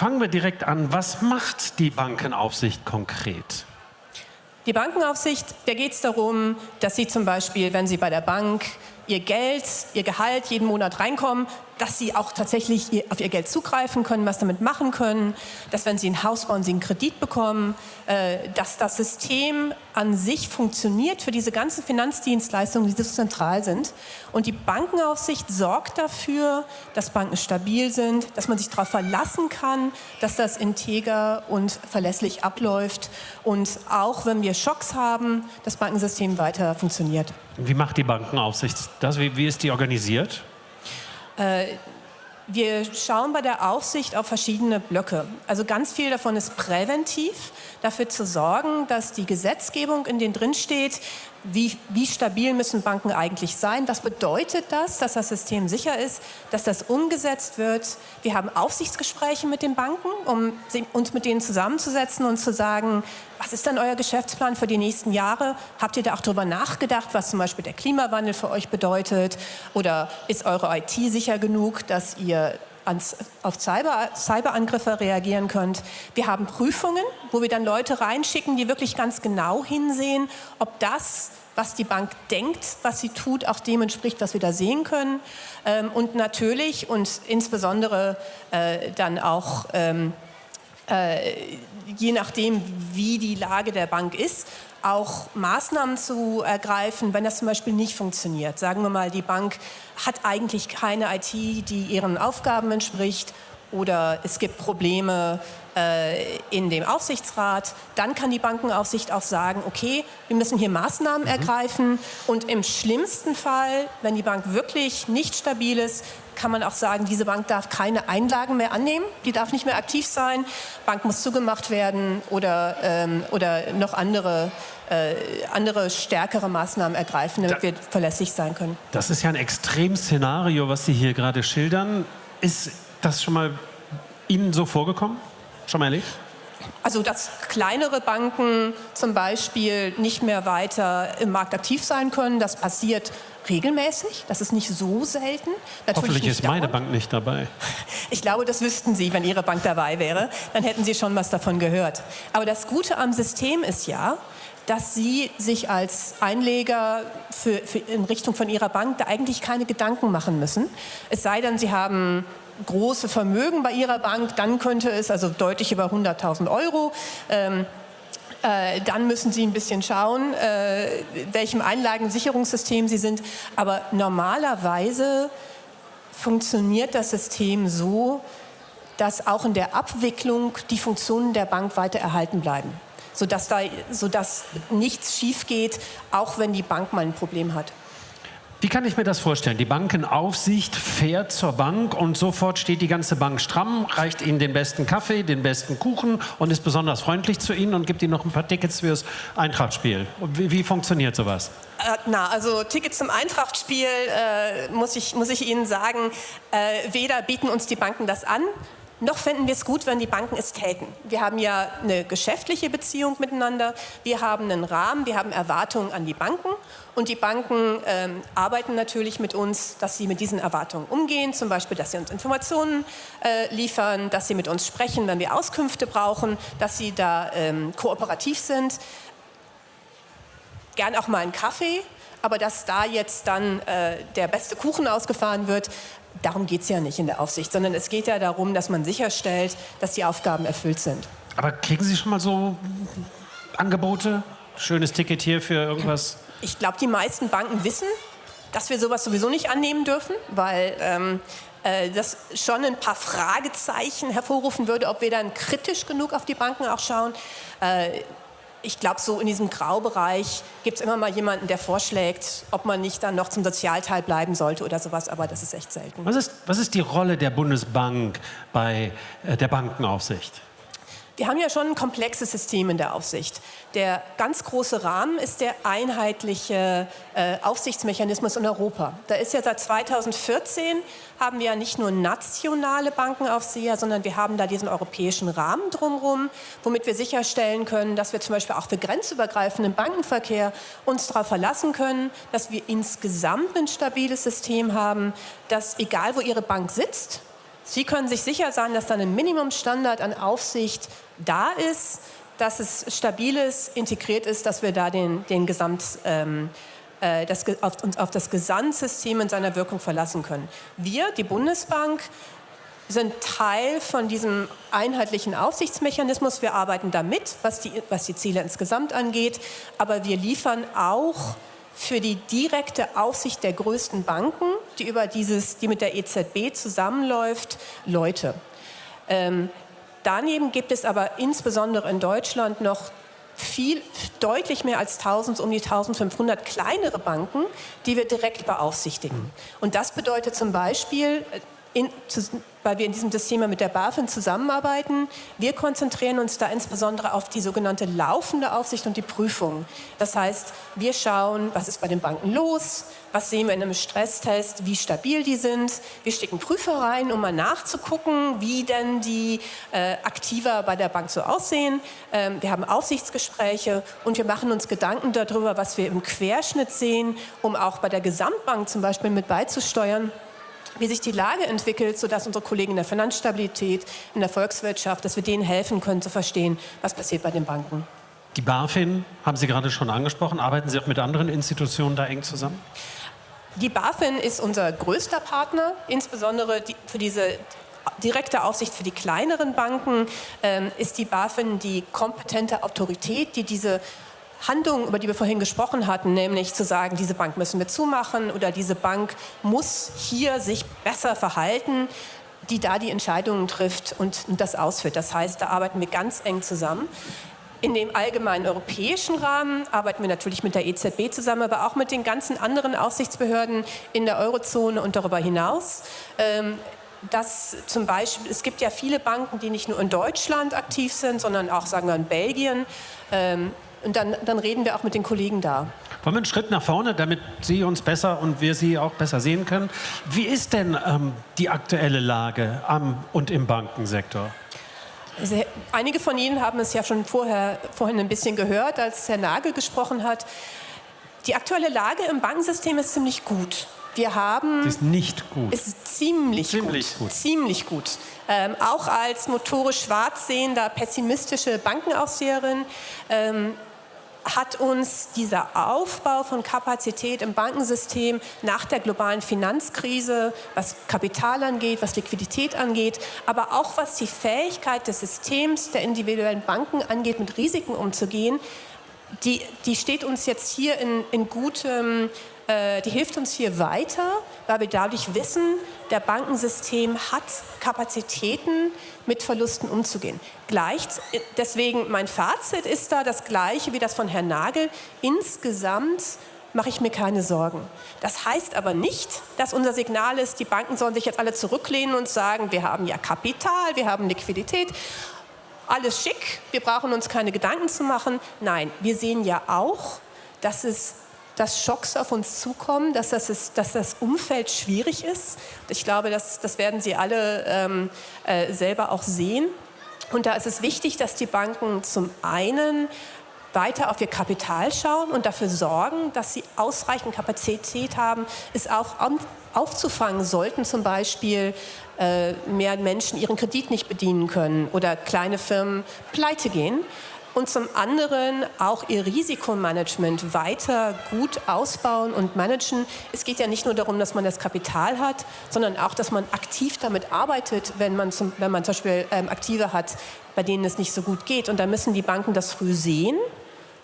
fangen wir direkt an. Was macht die Bankenaufsicht konkret? Die Bankenaufsicht, da geht es darum, dass Sie zum Beispiel, wenn Sie bei der Bank Ihr Geld, Ihr Gehalt jeden Monat reinkommen, dass Sie auch tatsächlich auf Ihr Geld zugreifen können, was damit machen können, dass wenn Sie ein Haus bauen, Sie einen Kredit bekommen, äh, dass das System an sich funktioniert für diese ganzen Finanzdienstleistungen, die so zentral sind. Und die Bankenaufsicht sorgt dafür, dass Banken stabil sind, dass man sich darauf verlassen kann, dass das integer und verlässlich abläuft und auch wenn wir Schocks haben, das Bankensystem weiter funktioniert. Wie macht die Bankenaufsicht das? Wie, wie ist die organisiert? Äh, wir schauen bei der Aufsicht auf verschiedene Blöcke. Also ganz viel davon ist präventiv, dafür zu sorgen, dass die Gesetzgebung, in denen drin steht, wie, wie, stabil müssen Banken eigentlich sein? Was bedeutet das, dass das System sicher ist, dass das umgesetzt wird? Wir haben Aufsichtsgespräche mit den Banken, um uns mit denen zusammenzusetzen und zu sagen, was ist dann euer Geschäftsplan für die nächsten Jahre? Habt ihr da auch darüber nachgedacht, was zum Beispiel der Klimawandel für euch bedeutet? Oder ist eure IT sicher genug, dass ihr ans, auf Cyber, Cyberangriffe reagieren könnt. Wir haben Prüfungen, wo wir dann Leute reinschicken, die wirklich ganz genau hinsehen, ob das, was die Bank denkt, was sie tut, auch dem entspricht, was wir da sehen können. Ähm, und natürlich und insbesondere äh, dann auch ähm, äh, je nachdem, wie die Lage der Bank ist, auch Maßnahmen zu ergreifen, wenn das zum Beispiel nicht funktioniert. Sagen wir mal, die Bank hat eigentlich keine IT, die ihren Aufgaben entspricht oder es gibt Probleme in dem Aufsichtsrat, dann kann die Bankenaufsicht auch sagen, okay, wir müssen hier Maßnahmen mhm. ergreifen und im schlimmsten Fall, wenn die Bank wirklich nicht stabil ist, kann man auch sagen, diese Bank darf keine Einlagen mehr annehmen, die darf nicht mehr aktiv sein, Bank muss zugemacht werden oder, ähm, oder noch andere, äh, andere stärkere Maßnahmen ergreifen, damit da, wir verlässlich sein können. Das ist ja ein Extremszenario, was Sie hier gerade schildern. Ist das schon mal Ihnen so vorgekommen? Schon mal erlebt? Also dass kleinere Banken zum Beispiel nicht mehr weiter im Markt aktiv sein können, das passiert regelmäßig. Das ist nicht so selten. Natürlich Hoffentlich ist meine Bank nicht dabei. Ich glaube, das wüssten Sie, wenn Ihre Bank dabei wäre. Dann hätten Sie schon was davon gehört. Aber das Gute am System ist ja, dass Sie sich als Einleger für, für in Richtung von Ihrer Bank da eigentlich keine Gedanken machen müssen. Es sei denn, Sie haben große Vermögen bei Ihrer Bank, dann könnte es, also deutlich über 100.000 Euro, ähm, äh, dann müssen Sie ein bisschen schauen, äh, welchem Einlagensicherungssystem Sie sind. Aber normalerweise funktioniert das System so, dass auch in der Abwicklung die Funktionen der Bank weiter erhalten bleiben, sodass, da, sodass nichts schief geht, auch wenn die Bank mal ein Problem hat. Wie kann ich mir das vorstellen? Die Bankenaufsicht fährt zur Bank und sofort steht die ganze Bank stramm, reicht Ihnen den besten Kaffee, den besten Kuchen und ist besonders freundlich zu Ihnen und gibt Ihnen noch ein paar Tickets fürs Eintrachtspiel. Wie, wie funktioniert sowas? Äh, na, also Tickets zum Eintrachtspiel, äh, muss, ich, muss ich Ihnen sagen, äh, weder bieten uns die Banken das an, noch fänden wir es gut, wenn die Banken es täten. Wir haben ja eine geschäftliche Beziehung miteinander, wir haben einen Rahmen, wir haben Erwartungen an die Banken und die Banken ähm, arbeiten natürlich mit uns, dass sie mit diesen Erwartungen umgehen, zum Beispiel, dass sie uns Informationen äh, liefern, dass sie mit uns sprechen, wenn wir Auskünfte brauchen, dass sie da ähm, kooperativ sind. Gern auch mal einen Kaffee, aber dass da jetzt dann äh, der beste Kuchen ausgefahren wird, darum geht es ja nicht in der Aufsicht, sondern es geht ja darum, dass man sicherstellt, dass die Aufgaben erfüllt sind. Aber kriegen Sie schon mal so Angebote? Schönes Ticket hier für irgendwas? Ich glaube, die meisten Banken wissen, dass wir sowas sowieso nicht annehmen dürfen, weil ähm, äh, das schon ein paar Fragezeichen hervorrufen würde, ob wir dann kritisch genug auf die Banken auch schauen. Äh, ich glaube, so in diesem Graubereich gibt es immer mal jemanden, der vorschlägt, ob man nicht dann noch zum Sozialteil bleiben sollte oder sowas, aber das ist echt selten. Was ist, was ist die Rolle der Bundesbank bei äh, der Bankenaufsicht? Wir haben ja schon ein komplexes System in der Aufsicht. Der ganz große Rahmen ist der einheitliche äh, Aufsichtsmechanismus in Europa. Da ist ja seit 2014 haben wir ja nicht nur nationale Bankenaufseher, sondern wir haben da diesen europäischen Rahmen drumherum, womit wir sicherstellen können, dass wir zum Beispiel auch für grenzübergreifenden Bankenverkehr uns darauf verlassen können, dass wir insgesamt ein stabiles System haben, dass egal wo Ihre Bank sitzt, Sie können sich sicher sein, dass dann ein Minimumstandard an Aufsicht da ist, dass es stabil ist, integriert ist, dass wir da den, den Gesamt, ähm, äh, das, auf, uns auf das Gesamtsystem in seiner Wirkung verlassen können. Wir, die Bundesbank, sind Teil von diesem einheitlichen Aufsichtsmechanismus. Wir arbeiten damit, was die, was die Ziele insgesamt angeht, aber wir liefern auch für die direkte Aufsicht der größten Banken, die, über dieses, die mit der EZB zusammenläuft, Leute. Ähm, daneben gibt es aber insbesondere in Deutschland noch viel, deutlich mehr als 1000, um die 1500 kleinere Banken, die wir direkt beaufsichtigen. Und das bedeutet zum Beispiel, in, weil wir in diesem System mit der BaFin zusammenarbeiten. Wir konzentrieren uns da insbesondere auf die sogenannte laufende Aufsicht und die Prüfung. Das heißt, wir schauen, was ist bei den Banken los, was sehen wir in einem Stresstest, wie stabil die sind. Wir stecken Prüfer rein, um mal nachzugucken, wie denn die äh, Aktiva bei der Bank so aussehen. Ähm, wir haben Aufsichtsgespräche und wir machen uns Gedanken darüber, was wir im Querschnitt sehen, um auch bei der Gesamtbank zum Beispiel mit beizusteuern wie sich die Lage entwickelt, sodass unsere Kollegen in der Finanzstabilität, in der Volkswirtschaft, dass wir denen helfen können zu verstehen, was passiert bei den Banken. Die BaFin haben Sie gerade schon angesprochen. Arbeiten Sie auch mit anderen Institutionen da eng zusammen? Die BaFin ist unser größter Partner, insbesondere für diese direkte Aufsicht für die kleineren Banken ähm, ist die BaFin die kompetente Autorität, die diese Handlungen, über die wir vorhin gesprochen hatten, nämlich zu sagen, diese Bank müssen wir zumachen oder diese Bank muss hier sich besser verhalten, die da die Entscheidungen trifft und das ausführt. Das heißt, da arbeiten wir ganz eng zusammen. In dem allgemeinen europäischen Rahmen arbeiten wir natürlich mit der EZB zusammen, aber auch mit den ganzen anderen Aufsichtsbehörden in der Eurozone und darüber hinaus. Ähm, zum Beispiel, es gibt ja viele Banken, die nicht nur in Deutschland aktiv sind, sondern auch, sagen wir, in Belgien. Ähm, und dann, dann reden wir auch mit den Kollegen da. Wollen wir einen Schritt nach vorne, damit Sie uns besser und wir Sie auch besser sehen können? Wie ist denn ähm, die aktuelle Lage am und im Bankensektor? Also, einige von Ihnen haben es ja schon vorher, vorhin ein bisschen gehört, als Herr Nagel gesprochen hat. Die aktuelle Lage im Bankensystem ist ziemlich gut. Wir haben. Ist nicht gut. Ist ziemlich, ziemlich gut. gut. Ziemlich gut. Ähm, auch als motorisch schwarz sehender, pessimistische Bankenaufseherin ähm, hat uns dieser Aufbau von Kapazität im Bankensystem nach der globalen Finanzkrise, was Kapital angeht, was Liquidität angeht, aber auch was die Fähigkeit des Systems der individuellen Banken angeht, mit Risiken umzugehen, die, die steht uns jetzt hier in, in gutem äh, die hilft uns hier weiter, weil wir dadurch wissen, der Bankensystem hat Kapazitäten, mit Verlusten umzugehen. Gleich, deswegen mein Fazit ist da das gleiche wie das von Herrn Nagel. Insgesamt mache ich mir keine Sorgen. Das heißt aber nicht, dass unser Signal ist, die Banken sollen sich jetzt alle zurücklehnen und sagen, wir haben ja Kapital, wir haben Liquidität. Alles schick, wir brauchen uns keine Gedanken zu machen. Nein, wir sehen ja auch, dass es dass Schocks auf uns zukommen, dass das, ist, dass das Umfeld schwierig ist. Ich glaube, das, das werden Sie alle ähm, äh, selber auch sehen. Und da ist es wichtig, dass die Banken zum einen weiter auf ihr Kapital schauen und dafür sorgen, dass sie ausreichend Kapazität haben, es auch aufzufangen sollten, zum Beispiel äh, mehr Menschen ihren Kredit nicht bedienen können oder kleine Firmen pleite gehen und zum anderen auch ihr Risikomanagement weiter gut ausbauen und managen. Es geht ja nicht nur darum, dass man das Kapital hat, sondern auch, dass man aktiv damit arbeitet, wenn man zum, wenn man zum Beispiel ähm, Aktive hat, bei denen es nicht so gut geht. Und da müssen die Banken das früh sehen,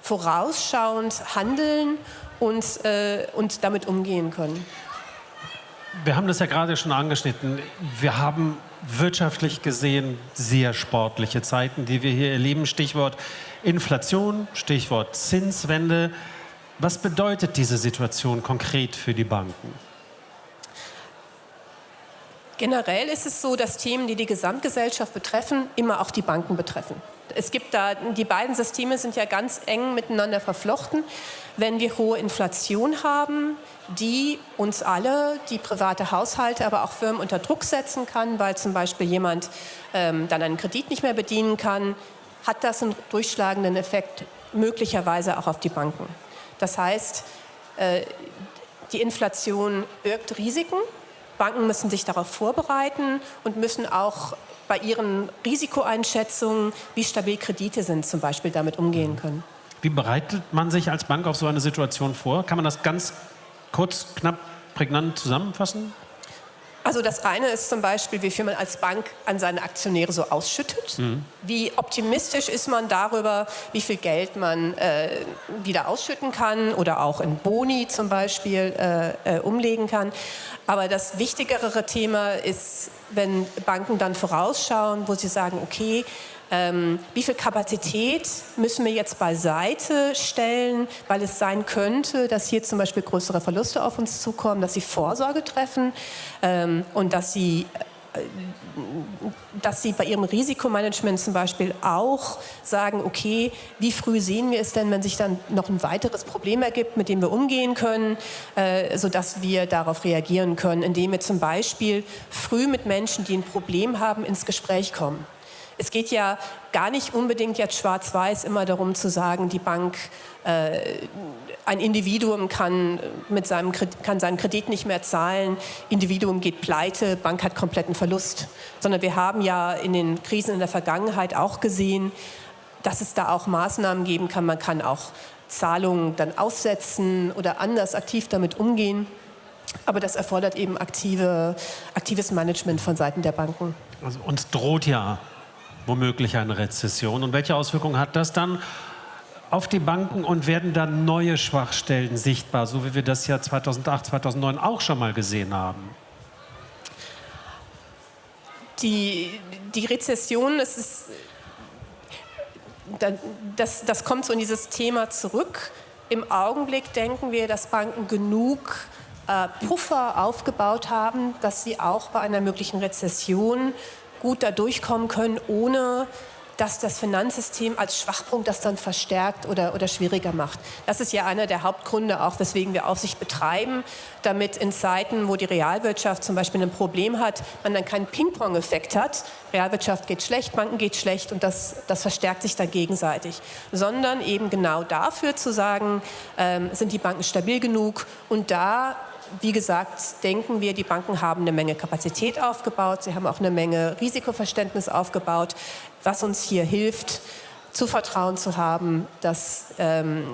vorausschauend handeln und, äh, und damit umgehen können. Wir haben das ja gerade schon angeschnitten. Wir haben wirtschaftlich gesehen sehr sportliche Zeiten, die wir hier erleben. Stichwort Inflation, Stichwort Zinswende. Was bedeutet diese Situation konkret für die Banken? Generell ist es so, dass Themen, die die Gesamtgesellschaft betreffen, immer auch die Banken betreffen. Es gibt da, die beiden Systeme sind ja ganz eng miteinander verflochten. Wenn wir hohe Inflation haben, die uns alle, die private Haushalte, aber auch Firmen unter Druck setzen kann, weil zum Beispiel jemand ähm, dann einen Kredit nicht mehr bedienen kann, hat das einen durchschlagenden Effekt möglicherweise auch auf die Banken. Das heißt, äh, die Inflation birgt Risiken Banken müssen sich darauf vorbereiten und müssen auch bei ihren Risikoeinschätzungen, wie stabil Kredite sind, zum Beispiel damit umgehen können. Wie bereitet man sich als Bank auf so eine Situation vor? Kann man das ganz kurz, knapp, prägnant zusammenfassen? Also das eine ist zum Beispiel, wie viel man als Bank an seine Aktionäre so ausschüttet. Mhm. Wie optimistisch ist man darüber, wie viel Geld man äh, wieder ausschütten kann oder auch in Boni zum Beispiel äh, äh, umlegen kann. Aber das wichtigere Thema ist, wenn Banken dann vorausschauen, wo sie sagen, okay, ähm, wie viel Kapazität müssen wir jetzt beiseite stellen, weil es sein könnte, dass hier zum Beispiel größere Verluste auf uns zukommen, dass sie Vorsorge treffen ähm, und dass sie äh, dass Sie bei Ihrem Risikomanagement zum Beispiel auch sagen, okay, wie früh sehen wir es denn, wenn sich dann noch ein weiteres Problem ergibt, mit dem wir umgehen können, äh, sodass wir darauf reagieren können, indem wir zum Beispiel früh mit Menschen, die ein Problem haben, ins Gespräch kommen. Es geht ja gar nicht unbedingt jetzt schwarz-weiß immer darum zu sagen, die Bank, äh, ein Individuum kann, mit seinem, kann seinen Kredit nicht mehr zahlen, Individuum geht pleite, Bank hat kompletten Verlust. Sondern wir haben ja in den Krisen in der Vergangenheit auch gesehen, dass es da auch Maßnahmen geben kann. Man kann auch Zahlungen dann aussetzen oder anders aktiv damit umgehen. Aber das erfordert eben aktive, aktives Management von Seiten der Banken. Also uns droht ja womöglich eine Rezession. Und welche Auswirkungen hat das dann auf die Banken und werden dann neue Schwachstellen sichtbar, so wie wir das ja 2008, 2009 auch schon mal gesehen haben? Die, die Rezession, das, ist, das, das kommt so in dieses Thema zurück. Im Augenblick denken wir, dass Banken genug äh, Puffer aufgebaut haben, dass sie auch bei einer möglichen Rezession gut da durchkommen können, ohne dass das Finanzsystem als Schwachpunkt das dann verstärkt oder, oder schwieriger macht. Das ist ja einer der Hauptgründe auch, weswegen wir Aufsicht betreiben, damit in Zeiten, wo die Realwirtschaft zum Beispiel ein Problem hat, man dann keinen Ping-Pong-Effekt hat. Realwirtschaft geht schlecht, Banken geht schlecht und das, das verstärkt sich dann gegenseitig. Sondern eben genau dafür zu sagen, ähm, sind die Banken stabil genug und da wie gesagt, denken wir, die Banken haben eine Menge Kapazität aufgebaut, sie haben auch eine Menge Risikoverständnis aufgebaut, was uns hier hilft, zu Vertrauen zu haben, dass, ähm,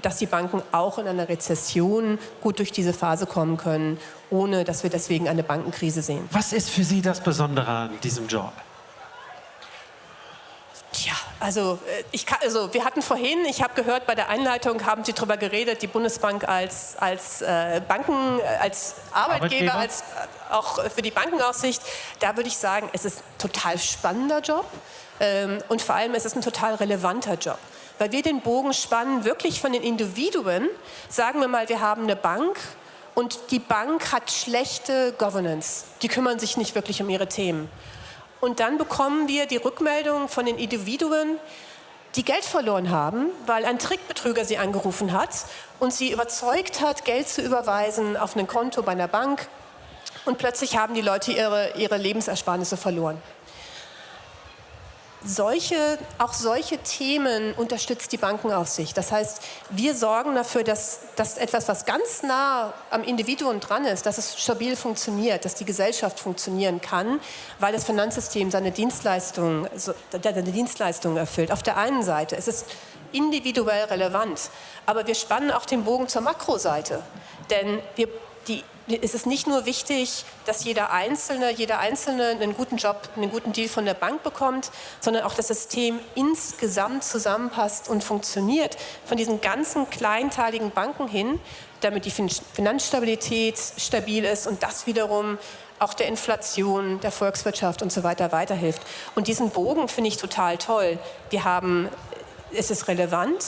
dass die Banken auch in einer Rezession gut durch diese Phase kommen können, ohne dass wir deswegen eine Bankenkrise sehen. Was ist für Sie das Besondere an diesem Job? Also, äh, ich kann, also wir hatten vorhin, ich habe gehört, bei der Einleitung haben Sie darüber geredet, die Bundesbank als, als äh, Banken, äh, als Arbeitgeber, Arbeitgeber, als äh, auch für die Bankenaufsicht. Da würde ich sagen, es ist ein total spannender Job ähm, und vor allem es ist ein total relevanter Job. Weil wir den Bogen spannen, wirklich von den Individuen, sagen wir mal, wir haben eine Bank, und die Bank hat schlechte Governance. Die kümmern sich nicht wirklich um ihre Themen. Und dann bekommen wir die Rückmeldung von den Individuen, die Geld verloren haben, weil ein Trickbetrüger sie angerufen hat und sie überzeugt hat, Geld zu überweisen auf ein Konto bei einer Bank. Und plötzlich haben die Leute ihre, ihre Lebensersparnisse verloren solche, auch solche Themen unterstützt die Bankenaufsicht. Das heißt, wir sorgen dafür, dass, dass etwas, was ganz nah am Individuum dran ist, dass es stabil funktioniert, dass die Gesellschaft funktionieren kann, weil das Finanzsystem seine Dienstleistungen, seine Dienstleistungen erfüllt. Auf der einen Seite ist es individuell relevant, aber wir spannen auch den Bogen zur Makroseite. Denn wir, die ist es nicht nur wichtig, dass jeder Einzelne, jeder Einzelne einen guten Job, einen guten Deal von der Bank bekommt, sondern auch das System insgesamt zusammenpasst und funktioniert, von diesen ganzen kleinteiligen Banken hin, damit die Finanzstabilität stabil ist und das wiederum auch der Inflation, der Volkswirtschaft und so weiter weiterhilft. Und diesen Bogen finde ich total toll. Wir haben, es ist relevant,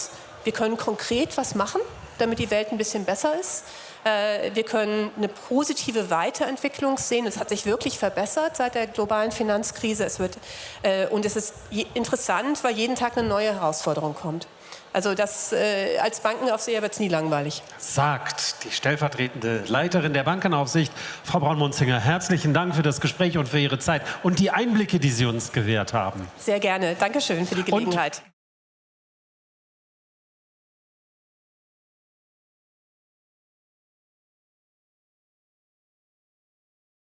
wir können konkret was machen, damit die Welt ein bisschen besser ist. Äh, wir können eine positive Weiterentwicklung sehen. Es hat sich wirklich verbessert seit der globalen Finanzkrise. Es wird, äh, und es ist interessant, weil jeden Tag eine neue Herausforderung kommt. Also das, äh, als Bankenaufseher wird es nie langweilig. Sagt die stellvertretende Leiterin der Bankenaufsicht, Frau Braun-Munzinger. Herzlichen Dank für das Gespräch und für Ihre Zeit und die Einblicke, die Sie uns gewährt haben. Sehr gerne. Dankeschön für die Gelegenheit. Und